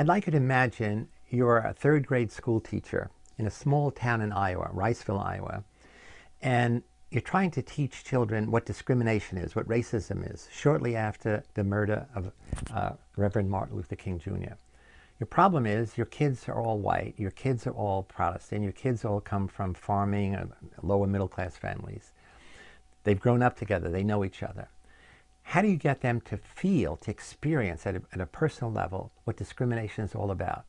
I'd like you to imagine you're a third grade school teacher in a small town in Iowa, Riceville, Iowa, and you're trying to teach children what discrimination is, what racism is, shortly after the murder of uh, Reverend Martin Luther King Jr. Your problem is your kids are all white, your kids are all Protestant, your kids all come from farming, lower middle class families. They've grown up together, they know each other. How do you get them to feel, to experience at a, at a personal level what discrimination is all about?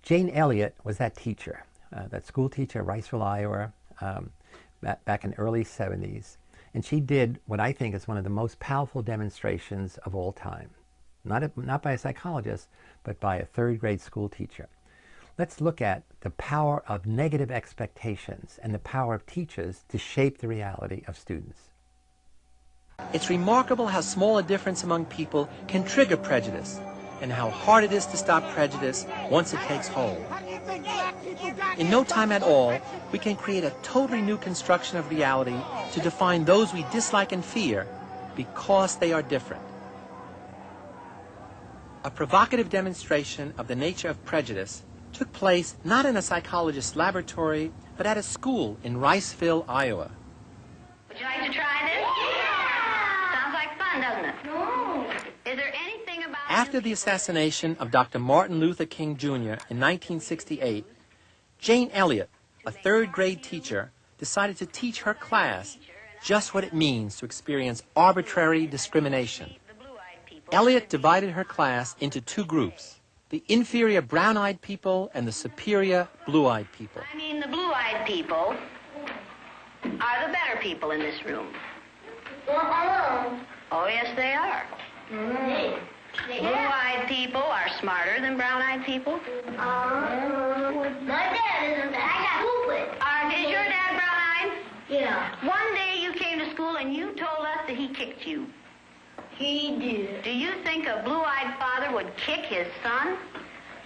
Jane Elliott was that teacher, uh, that school teacher Riceville, Iowa, um, back, in early 70s. And she did what I think is one of the most powerful demonstrations of all time. Not, a, not by a psychologist, but by a third grade school teacher. Let's look at the power of negative expectations and the power of teachers to shape the reality of students. It's remarkable how small a difference among people can trigger prejudice and how hard it is to stop prejudice once it takes hold. In no time at all, we can create a totally new construction of reality to define those we dislike and fear because they are different. A provocative demonstration of the nature of prejudice took place not in a psychologist's laboratory, but at a school in Riceville, Iowa. Would you like to try this? Yeah. Sounds like fun, doesn't it? No. Is there anything about... After the assassination of Dr. Martin Luther King Jr. in 1968, Jane Elliott, a third grade teacher, decided to teach her class just what it means to experience arbitrary discrimination. Elliott divided her class into two groups, the inferior brown-eyed people and the superior blue-eyed people. I mean, the blue-eyed people are the better people in this room. Oh, yes, they are. Mm. Blue-eyed people are smarter than brown-eyed people. Uh, my dad isn't. I got stupid. Uh, is your dad brown-eyed? Yeah. One day you came to school and you told us that he kicked you. He did. Do you think a blue-eyed father would kick his son?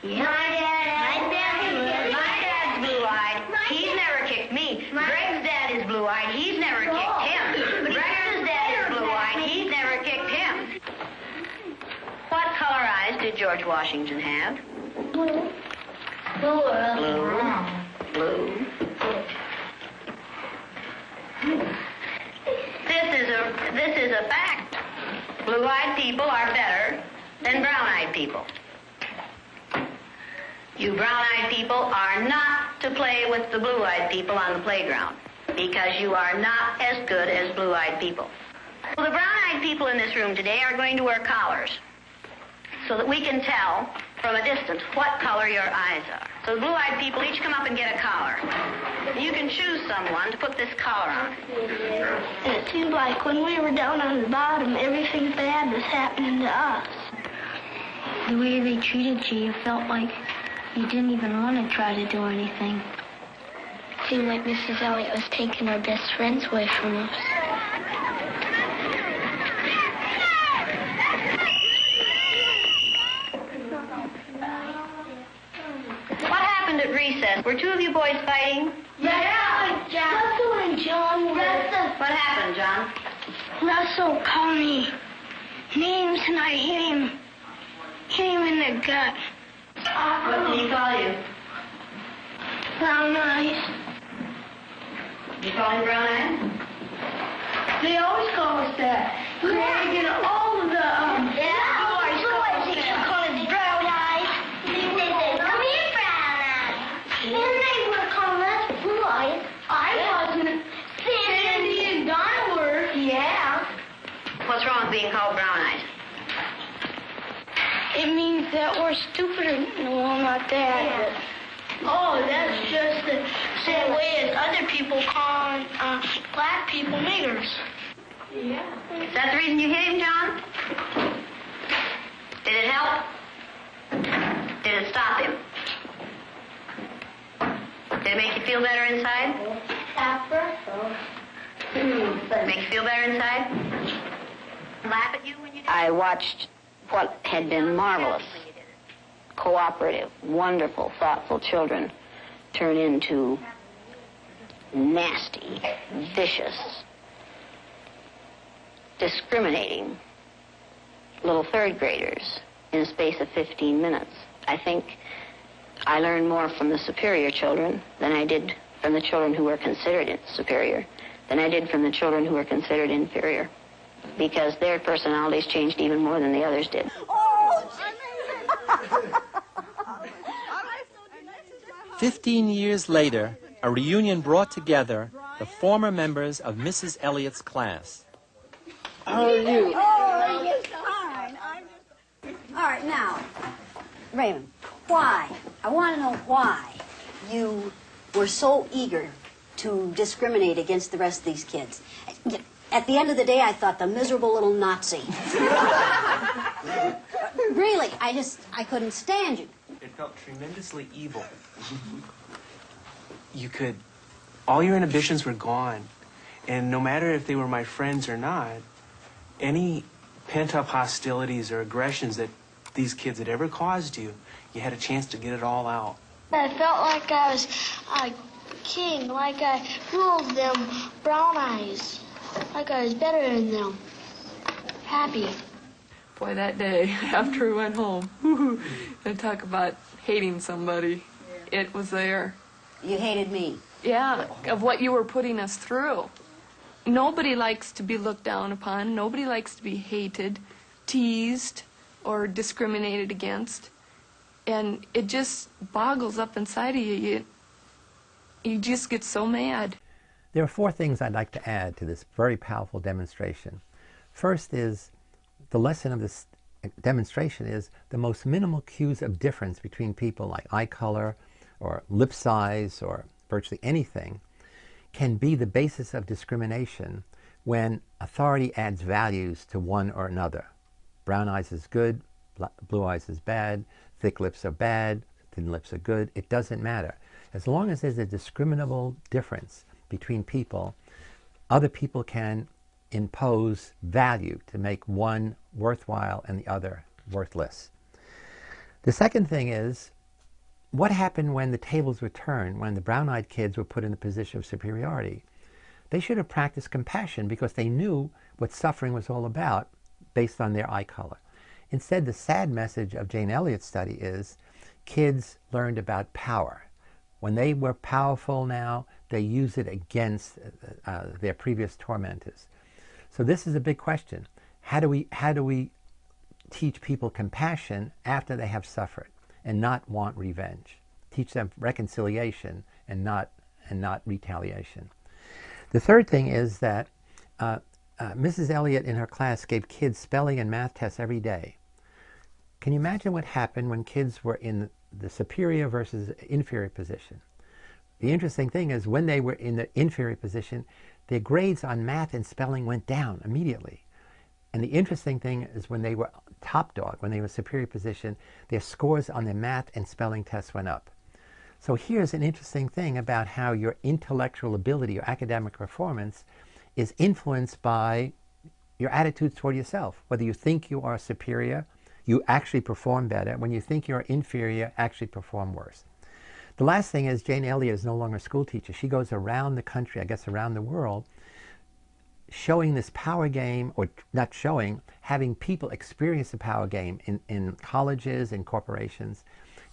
Yeah. My dad. My dad. My dad's blue-eyed. He's never kicked me. Greg's dad is blue-eyed. He's never kicked him. Greg's dad is blue-eyed. He's never kicked him. What color eyes did George Washington have? Blue. Blue. or Blue. Blue. This is a this is a fact. Blue-eyed people are better than brown-eyed people. You brown-eyed people are not to play with the blue-eyed people on the playground because you are not as good as blue-eyed people. Well, the brown-eyed people in this room today are going to wear collars so that we can tell from a distance what color your eyes are. So the blue-eyed people each come up and get a collar. You can choose someone to put this collar on. It seemed like when we were down on the bottom, everything bad was happening to us. The way they treated you, you felt like you didn't even want to try to do anything. It seemed like Mrs. Elliott was taking our best friends away from us. At recess? Were two of you boys fighting? Yeah, Russell and John Russell. What happened, John? Russell called me names and I hit him. Hit him in the gut. What did he call you? Brown eyes. You call him brown eyes? They always call us that. Greg and all of the um, yeah. boys call us that. call us brown eyes. They say, come here, brown eyes. And they were calling us blue eyes. I wasn't. Sandy and Donna were. Yeah. What's wrong with being called brown eyes? It means that we're stupider. No, not that. Oh, that's just the same way as other people call uh, black people niggers. Yeah. Is that the reason you hit him, John? Did it help? Did it stop him? Did it make you feel better inside? Make you feel better inside? Laugh at you when you do? I watched what had been marvelous, cooperative, wonderful, thoughtful children turn into nasty, vicious, discriminating little third graders in a space of 15 minutes. I think I learned more from the superior children than I did from the children who were considered superior than I did from the children who were considered inferior because their personalities changed even more than the others did. Fifteen years later, a reunion brought together the former members of Mrs. Elliott's class. How are you? Oh, yes, fine. I'm just... All right, now, Raymond, why? I want to know why you were so eager to discriminate against the rest of these kids. At the end of the day, I thought the miserable little Nazi. really, I just, I couldn't stand you. It felt tremendously evil. You could, all your inhibitions were gone. And no matter if they were my friends or not, any pent-up hostilities or aggressions that these kids had ever caused you, you had a chance to get it all out. I felt like I was a king, like I ruled them brown eyes, like I was better than them. Happy. Boy, that day after we went home, and talk about hating somebody, it was there. You hated me. Yeah, of what you were putting us through. Nobody likes to be looked down upon. Nobody likes to be hated, teased, or discriminated against. And it just boggles up inside of you. You, you just get so mad. There are four things I'd like to add to this very powerful demonstration. First is the lesson of this demonstration is the most minimal cues of difference between people like eye color or lip size or virtually anything can be the basis of discrimination when authority adds values to one or another. Brown eyes is good, blue eyes is bad, thick lips are bad, thin lips are good. It doesn't matter. As long as there's a discriminable difference between people, other people can impose value to make one worthwhile and the other worthless. The second thing is, what happened when the tables were turned, when the brown-eyed kids were put in the position of superiority? They should have practiced compassion because they knew what suffering was all about based on their eye color. Instead, the sad message of Jane Elliott's study is kids learned about power. When they were powerful now, they use it against uh, uh, their previous tormentors. So this is a big question. How do we, how do we teach people compassion after they have suffered and not want revenge? Teach them reconciliation and not, and not retaliation. The third thing is that uh, uh, Mrs. Elliott in her class gave kids spelling and math tests every day. Can you imagine what happened when kids were in the superior versus inferior position? The interesting thing is when they were in the inferior position, their grades on math and spelling went down immediately. And the interesting thing is when they were top dog, when they were superior position, their scores on their math and spelling tests went up. So here's an interesting thing about how your intellectual ability, your academic performance, is influenced by your attitudes toward yourself. Whether you think you are superior, you actually perform better. When you think you're inferior, actually perform worse. The last thing is Jane Elliott is no longer a school teacher. She goes around the country, I guess around the world, showing this power game, or not showing, having people experience the power game in, in colleges and corporations.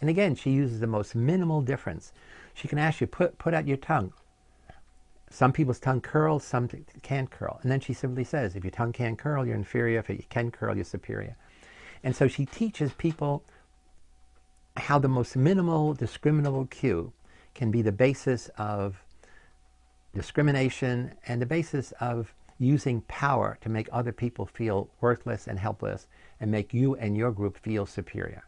And again, she uses the most minimal difference. She can ask you, put, put out your tongue. Some people's tongue curls, some can't curl. And then she simply says, if your tongue can't curl, you're inferior. If it can curl, you're superior. And so she teaches people how the most minimal discriminable cue can be the basis of discrimination and the basis of using power to make other people feel worthless and helpless and make you and your group feel superior.